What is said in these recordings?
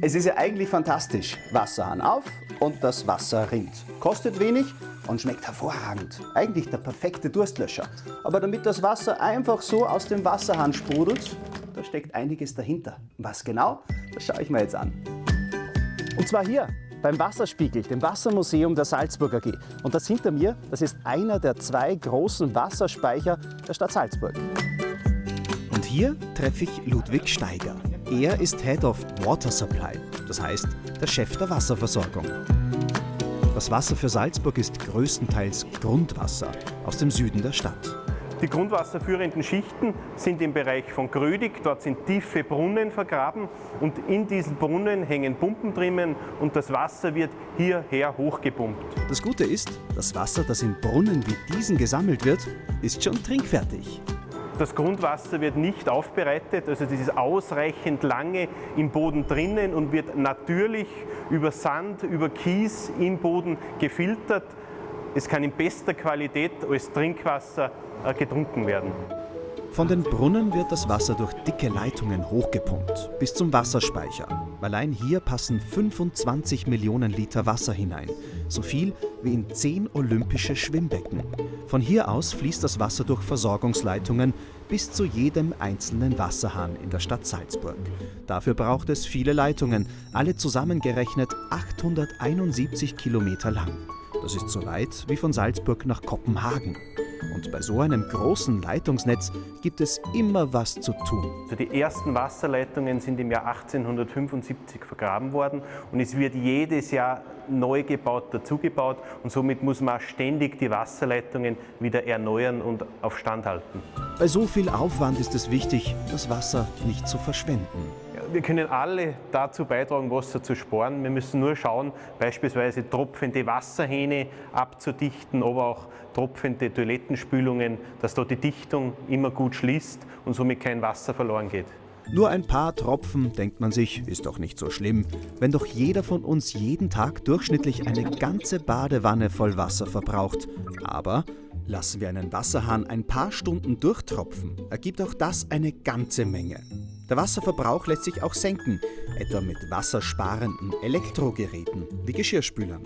Es ist ja eigentlich fantastisch. Wasserhahn auf und das Wasser rinnt. Kostet wenig und schmeckt hervorragend. Eigentlich der perfekte Durstlöscher. Aber damit das Wasser einfach so aus dem Wasserhahn sprudelt, da steckt einiges dahinter. Was genau? Das schaue ich mir jetzt an. Und zwar hier beim Wasserspiegel, dem Wassermuseum der Salzburg AG. Und das hinter mir, das ist einer der zwei großen Wasserspeicher der Stadt Salzburg. Und hier treffe ich Ludwig Steiger. Er ist Head of Water Supply, das heißt der Chef der Wasserversorgung. Das Wasser für Salzburg ist größtenteils Grundwasser aus dem Süden der Stadt. Die grundwasserführenden Schichten sind im Bereich von Grödig. Dort sind tiefe Brunnen vergraben und in diesen Brunnen hängen Pumpen drinnen und das Wasser wird hierher hochgepumpt. Das Gute ist, das Wasser, das in Brunnen wie diesen gesammelt wird, ist schon trinkfertig. Das Grundwasser wird nicht aufbereitet, also das ist ausreichend lange im Boden drinnen und wird natürlich über Sand, über Kies im Boden gefiltert. Es kann in bester Qualität als Trinkwasser äh, getrunken werden. Von den Brunnen wird das Wasser durch dicke Leitungen hochgepumpt bis zum Wasserspeicher. Allein hier passen 25 Millionen Liter Wasser hinein, so viel wie in 10 olympische Schwimmbecken. Von hier aus fließt das Wasser durch Versorgungsleitungen bis zu jedem einzelnen Wasserhahn in der Stadt Salzburg. Dafür braucht es viele Leitungen, alle zusammengerechnet 871 Kilometer lang. Das ist so weit wie von Salzburg nach Kopenhagen. Und bei so einem großen Leitungsnetz gibt es immer was zu tun. Also die ersten Wasserleitungen sind im Jahr 1875 vergraben worden und es wird jedes Jahr neu gebaut, dazugebaut und somit muss man ständig die Wasserleitungen wieder erneuern und auf Stand halten. Bei so viel Aufwand ist es wichtig, das Wasser nicht zu verschwenden. Wir können alle dazu beitragen, Wasser zu sparen. Wir müssen nur schauen, beispielsweise tropfende Wasserhähne abzudichten, aber auch tropfende Toilettenspülungen, dass dort die Dichtung immer gut schließt und somit kein Wasser verloren geht. Nur ein paar Tropfen, denkt man sich, ist doch nicht so schlimm, wenn doch jeder von uns jeden Tag durchschnittlich eine ganze Badewanne voll Wasser verbraucht. Aber lassen wir einen Wasserhahn ein paar Stunden durchtropfen, ergibt auch das eine ganze Menge. Der Wasserverbrauch lässt sich auch senken, etwa mit wassersparenden Elektrogeräten wie Geschirrspülern.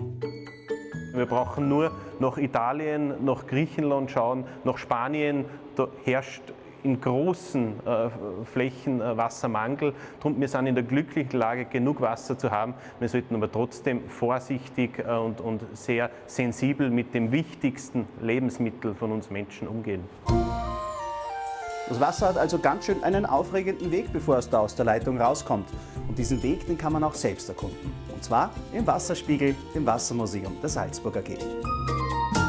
Wir brauchen nur nach Italien, nach Griechenland schauen, nach Spanien. Da herrscht in großen äh, Flächen äh, Wassermangel. Drum, wir sind in der glücklichen Lage, genug Wasser zu haben. Wir sollten aber trotzdem vorsichtig äh, und, und sehr sensibel mit dem wichtigsten Lebensmittel von uns Menschen umgehen. Das Wasser hat also ganz schön einen aufregenden Weg, bevor es da aus der Leitung rauskommt. Und diesen Weg, den kann man auch selbst erkunden. Und zwar im Wasserspiegel, dem Wassermuseum der Salzburger AG.